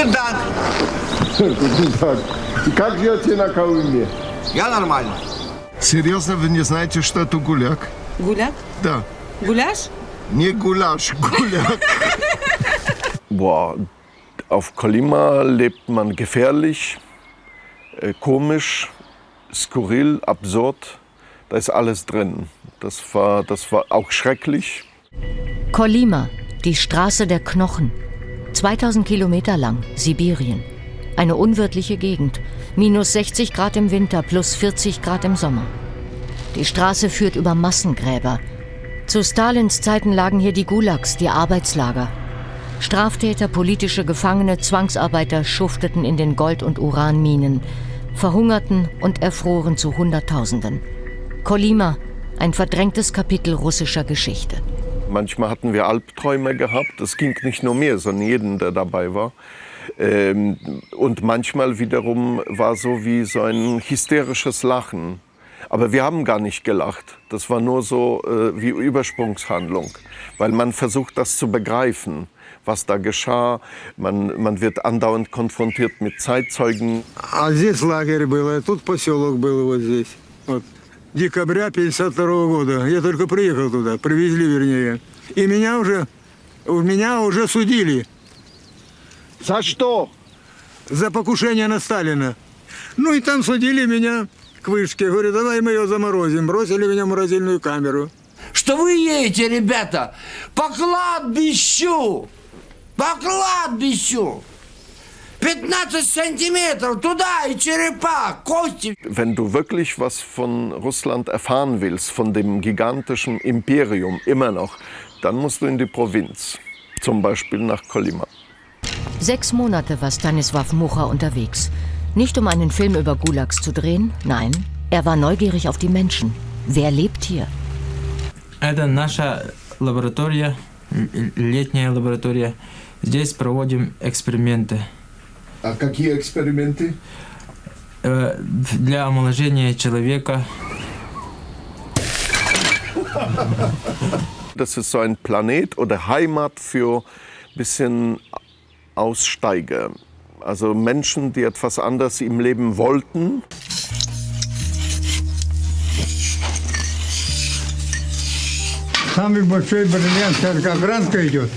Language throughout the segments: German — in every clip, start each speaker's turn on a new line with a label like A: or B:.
A: Guten Tag.
B: Guten Tag. Как живете на Колыме?
A: Я нормально.
B: Серьезно, вы не знаете, что это гуляк?
C: Гуляк?
B: Да.
C: Gulasch?
B: Не гуляш, гуляк.
D: Boah, auf Kolima lebt man gefährlich, äh, komisch, skurril, absurd. Da ist alles drin. Das war, das war auch schrecklich.
E: Kolima, die Straße der Knochen. 2000 Kilometer lang, Sibirien. Eine unwirtliche Gegend. Minus 60 Grad im Winter, plus 40 Grad im Sommer. Die Straße führt über Massengräber. Zu Stalins Zeiten lagen hier die Gulags, die Arbeitslager. Straftäter, politische Gefangene, Zwangsarbeiter schufteten in den Gold- und Uranminen, verhungerten und erfroren zu Hunderttausenden. Kolima, ein verdrängtes Kapitel russischer Geschichte.
D: Manchmal hatten wir Albträume gehabt. Das ging nicht nur mir, sondern jeden, der dabei war. Ähm, und manchmal wiederum war so wie so ein hysterisches Lachen. Aber wir haben gar nicht gelacht. Das war nur so äh, wie Übersprungshandlung, weil man versucht, das zu begreifen, was da geschah. Man, man wird andauernd konfrontiert mit Zeitzeugen.
F: А здесь лагерь был, а тут поселок был вот здесь. Вот. Декабря 52 года. Я только приехал туда, привезли вернее. И меня уже, меня уже судили
B: За что?
F: за покушение на Сталина. Ну и там судили меня к вышке. Говорю, давай мы ее заморозим. Бросили меня в морозильную камеру.
A: Что вы едете, ребята, по кладбищу. По кладбищу. 15 сантиметров туда и черепа, кости.
D: Wenn du wirklich was von Russland erfahren willst, von dem gigantischen Imperium immer noch, dann musst du in die Provinz, zum Beispiel nach Kolima.
E: Sechs Monate war Stanislav Mucha unterwegs. Nicht um einen Film über Gulags zu drehen, nein, er war neugierig auf die Menschen. Wer lebt hier?
G: Это наша лаборатория, л- летняя лаборатория. Здесь проводим эксперименты
B: А какие эксперименты?
G: э, для омоложения человека.
D: Das ist so ein Planet oder Heimat für ein bisschen Aussteiger. Also Menschen, die etwas anderes im Leben wollten.
F: Самый большой бриллиант, сейчас как ранка идет.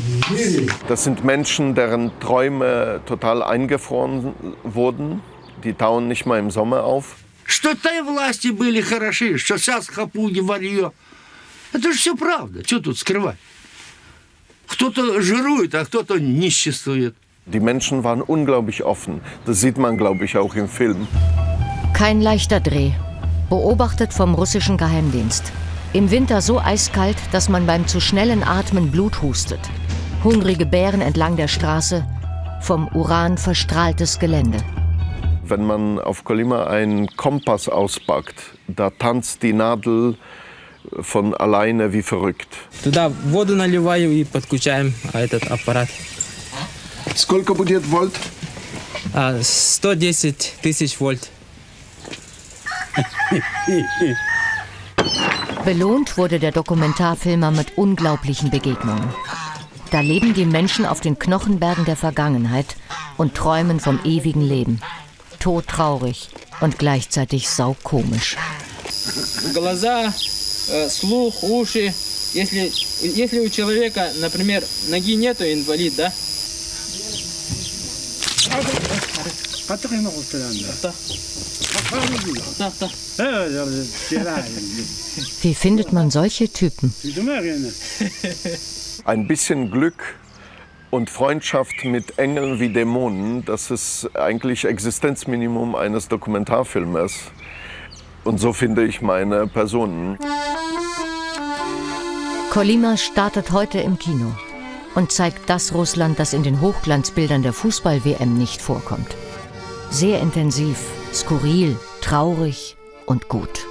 D: Das sind Menschen, deren Träume total eingefroren wurden. Die tauen nicht mal im Sommer auf.
A: Что той власти были хороши, что сейчас хапуги варье. Это же все правда. Что тут скрывать? Кто-то жирует, а кто-то ниществует.
D: Die Menschen waren unglaublich offen. Das sieht man, glaube ich, auch im Film.
E: Kein leichter Dreh. Beobachtet vom russischen Geheimdienst. Im Winter so eiskalt, dass man beim zu schnellen Atmen Blut hustet. Hungrige Bären entlang der Straße. Vom Uran verstrahltes Gelände.
D: Wenn man auf Kolima einen Kompass auspackt, da tanzt die Nadel von alleine wie verrückt.
G: Туда воду наливаю и подключаем а, этот аппарат.
B: Сколько будет вольт?
G: А, 110 тысяч вольт.
E: Belohnt wurde der Dokumentarfilmer mit unglaublichen Begegnungen. Da leben die Menschen auf den Knochenbergen der Vergangenheit und träumen vom ewigen Leben. Todtraurig und gleichzeitig saukomisch.
G: Глаза, э, слух, уши. Если, если у человека, например, ноги нету, инвалид, да? Patrick nog op te
E: Wie findet man solche Typen?
D: Ein bisschen Glück und Freundschaft mit Engeln wie Dämonen, das ist eigentlich Existenzminimum eines Dokumentarfilmers. Und so finde ich meine Personen.
E: Kolima startet heute im Kino und zeigt das Russland, das in den Hochglanzbildern der Fußball-WM nicht vorkommt. Sehr intensiv, skurril, traurig und gut.